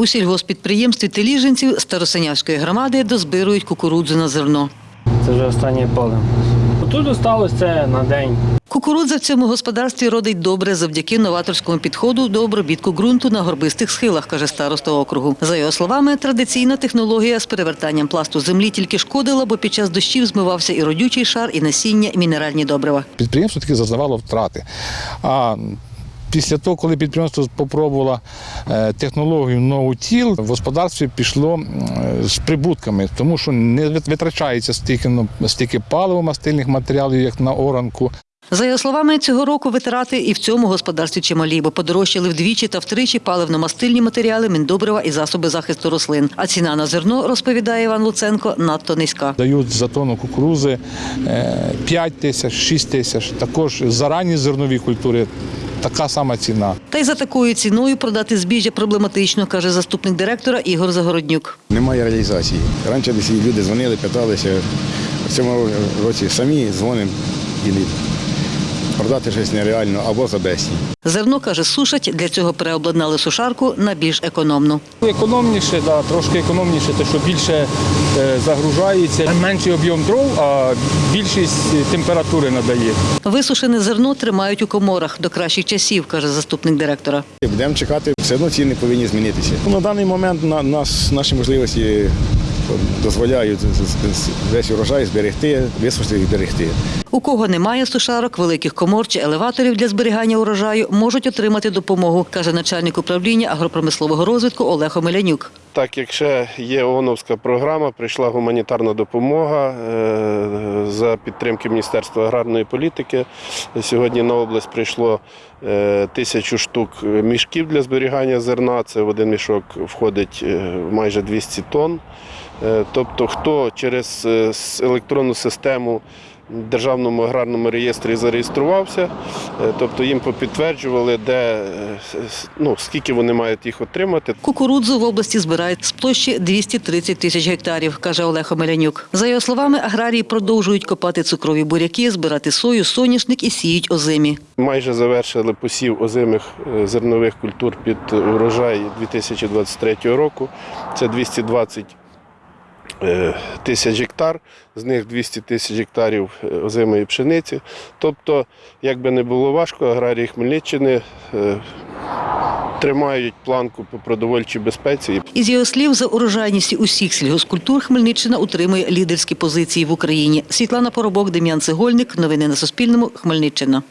У сільгоспідприємстві Теліжинців Старосинявської громади дозбирують кукурудзу на зерно. Це вже останнє поле. Тут осталось це на день. Кукурудза в цьому господарстві родить добре завдяки новаторському підходу до обробітку ґрунту на горбистих схилах, каже староста округу. За його словами, традиційна технологія з перевертанням пласту землі тільки шкодила, бо під час дощів змивався і родючий шар, і насіння, і мінеральні добрива. Підприємство таки зазнавало втрати. А після того, коли підприємство спробувало е, технологію нову тіл, в господарстві пішло з прибутками, тому що не витрачається стільки, ну, стільки паливо-мастильних матеріалів, як на оранку. За його словами, цього року витрати і в цьому господарстві чималі, бо подорожчали вдвічі та втричі паливно-мастильні матеріали, міндобрива і засоби захисту рослин. А ціна на зерно, розповідає Іван Луценко, надто низька. Дають за тонну кукурузи е, 5 тисяч, 6 тисяч. Також за ранні зернові культури така сама ціна. Та й за такою ціною продати збіжжя проблематично, каже заступник директора Ігор Загороднюк. Немає реалізації. Раніше десь люди дзвонили, питалися. В цьому році самі дзвонимо і продати щось нереально або за безцінь. Зерно, каже, сушать, для цього переобладнали сушарку на більш економну. Економніше, да, трошки економніше, те, що більше е, загружається, менший об'єм дров, а більшість температури надає. Висушене зерно тримають у коморах до кращих часів, каже заступник директора. Будемо чекати, все одно ціни повинні змінитися. Ну, На даний момент на, нас, наші можливості дозволяють весь урожай зберегти, висушити і зберегти. У кого немає сушарок, великих комор чи елеваторів для зберігання урожаю, можуть отримати допомогу, каже начальник управління агропромислового розвитку Олег Омелянюк. Так як ще є ООНовська програма, прийшла гуманітарна допомога е, за підтримки Міністерства аграрної політики. Сьогодні на область прийшло е, тисячу штук мішків для зберігання зерна. Це в один мішок входить е, майже 200 тонн. Е, Тобто, хто через е, електронну систему в Державному аграрному реєстрі зареєструвався, е, тобто їм попідтверджували, де ну, скільки вони мають їх отримати. Кукурудзу в області збирають з площі 230 тисяч гектарів, каже Олег Омелянюк. За його словами, аграрії продовжують копати цукрові буряки, збирати сою, соняшник і сіють озимі. Майже завершили посів озимих зернових культур під урожай 2023 року. Це 220 е, тисяч гектар, з них 200 тисяч гектарів е, озимої пшениці. Тобто, як би не було важко, аграрії Хмельниччини е, тримають планку по продовольчій безпеці. Із його слів, за урожайністю усіх сільгоспкультур Хмельниччина утримує лідерські позиції в Україні. Світлана Поробок, Дем'ян Цегольник. Новини на Суспільному. Хмельниччина.